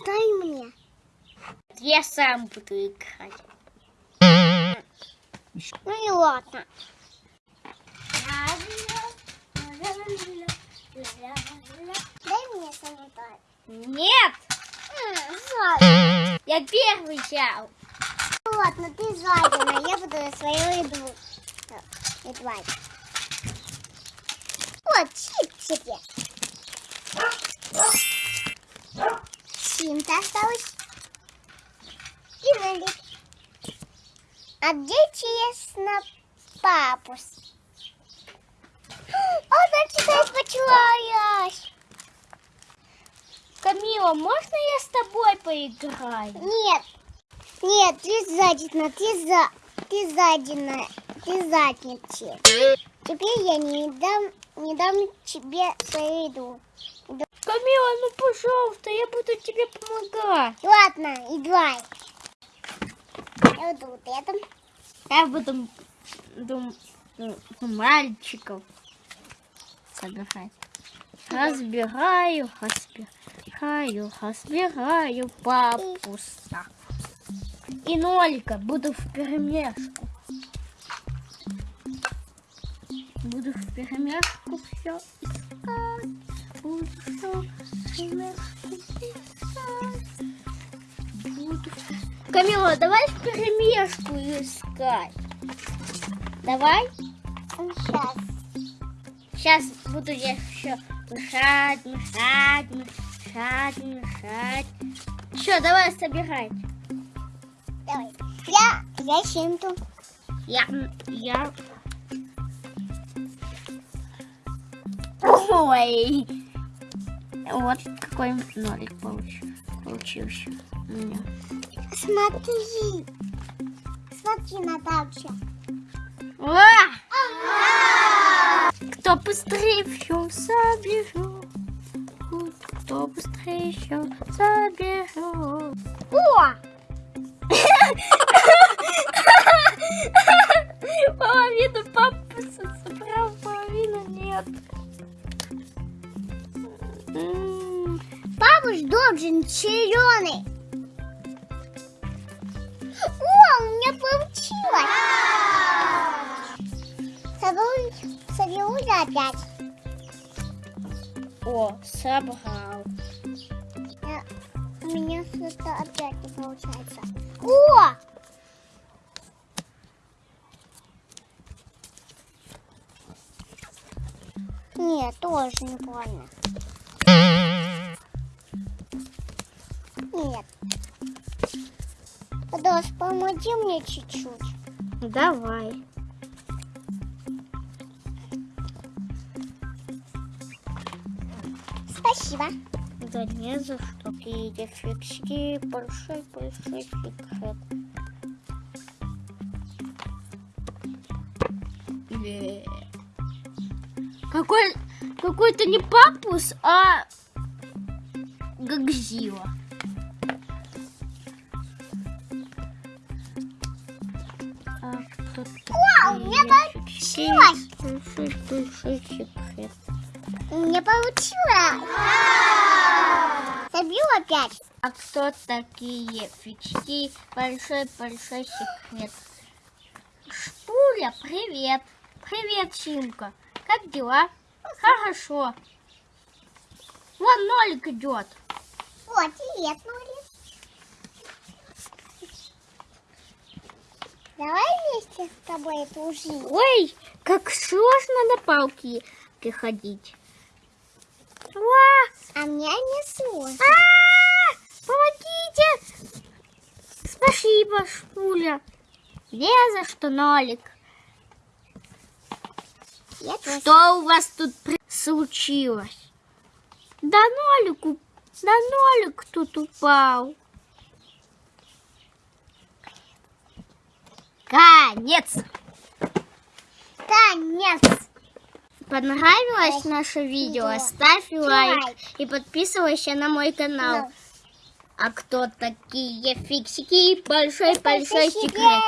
Дай мне. Я сам буду играть. Ну и ладно. Дай мне санитар. Нет, жаль. я первый взял. Ну ладно, ты жадина, я буду свою еду едвать. Вот, чип тебе. А где честно папус? Она читает почулась. Камила, можно я с тобой поиграю? Нет, нет, ты задина, ты за, ты задина, ты задница. Теперь я не дам, не дам тебе свою еду. Камила, ну пожалуйста, я буду тебе помогать. Ладно, играй. Я буду вот. Я буду дум, дум- мальчиков собирать. Разбираю, разбираю, разбираю папуса. И нолика буду в перемешку. Буду в перемешку все искать. Буду все в перемешку Камила, давай в перемешку искать. Давай. Сейчас. Сейчас буду я еще мешать, мешать, мешать, мешать. Все, давай собирать. Давай. Я, я синту. Я, я... Ой. Вот какой нолик получ- получился у меня. Смотри. Смотри, Наталья. А! Кто быстрее все соберет? Кто быстрее все соберет? О! Половину папуса собрал, половину нет. Папуш должен зеленый. У меня получилось. Соберу, соберу опять. О, собрал. Я- У меня что-то опять не получается. О! Нет, тоже неправильно. Нет. Подос, помоги мне чуть-чуть. Давай. Спасибо. Да не за что. Какие фиксики, большой-большой секрет. Э. Какой, какой-то не папус, а Гагзила. Вау, у меня получилось. меня получилось. Забил опять. А кто такие фички? Большой-большой секрет. Шпуля, привет. Привет, Симка. Как дела? Хорошо. Вон нолик идет. Вот, привет, Нури. Давай вместе с тобой эту жизнь. Ой, как сложно на палке ходить. Ва! А мне не сложно. А! Помогите! Спасибо, Шпуля. Не за что, нолик. Я тоже. Что у вас тут случилось? Да нолику, да нолик тут упал. Конец. Конец. Понравилось наше видео? Ставь лайк и подписывайся на мой канал. Ну. А кто такие фиксики? Большой-большой Большой секрет. секрет.